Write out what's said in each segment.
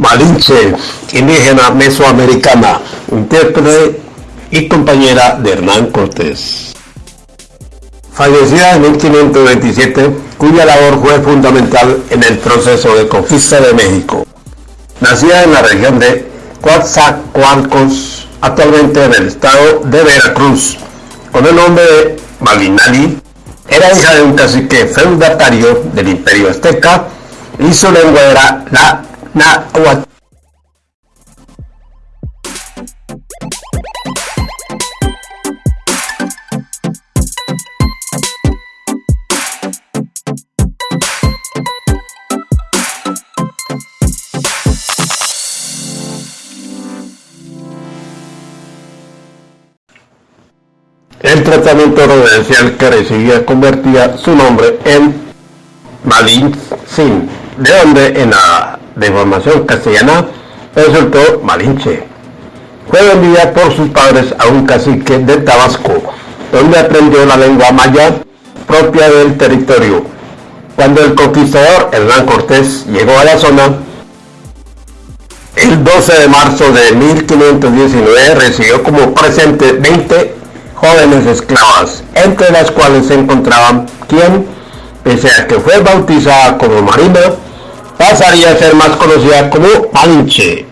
Malinche, indígena mesoamericana, intérprete y compañera de Hernán Cortés. Fallecida en 1527, cuya labor fue fundamental en el proceso de conquista de México. Nacida en la región de Coatzacoalcos, actualmente en el estado de Veracruz, con el nombre de Malinali, era hija de un cacique feudatario del imperio azteca y su lengua era la El tratamiento reverencial que recibía convertía su nombre en Malin Sin, de donde en la deformación castellana resultó Malinche. Fue vendida por sus padres a un cacique de Tabasco, donde aprendió la lengua maya propia del territorio. Cuando el conquistador Hernán Cortés llegó a la zona, el 12 de marzo de 1519 recibió como presente 20 jóvenes esclavas, entre las cuales se encontraban quien, pese a que fue bautizada como Marina, pasaría a ser más conocida como Manche.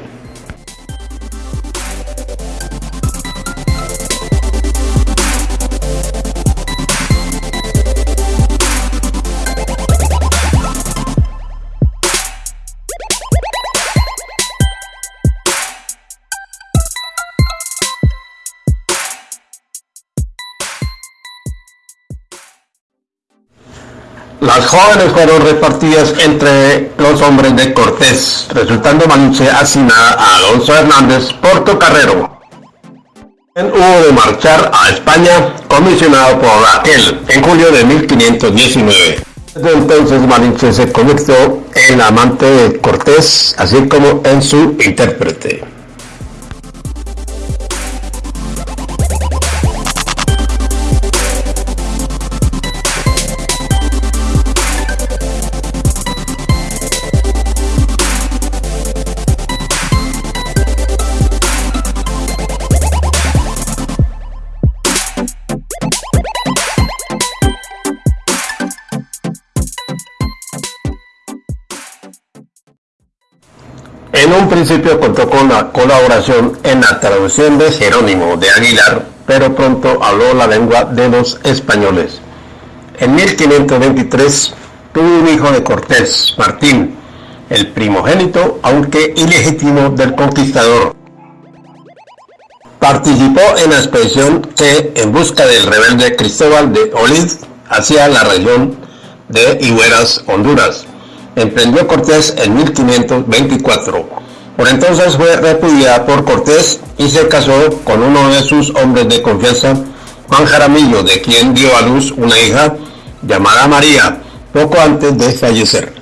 Las jóvenes fueron repartidas entre los hombres de Cortés, resultando Malinche asignada a Alonso Hernández Portocarrero. Hubo de marchar a España, comisionado por Raquel, en julio de 1519. Desde entonces Malinche se convirtió en amante de Cortés, así como en su intérprete. En un principio contó con la colaboración en la traducción de Jerónimo de Aguilar, pero pronto habló la lengua de los españoles. En 1523 tuvo un hijo de Cortés, Martín, el primogénito, aunque ilegítimo, del conquistador. Participó en la expedición que, en busca del rebelde Cristóbal de Olid, hacia la región de Higueras, Honduras emprendió Cortés en 1524. Por entonces fue repudiada por Cortés y se casó con uno de sus hombres de confianza, Juan Jaramillo, de quien dio a luz una hija llamada María, poco antes de fallecer.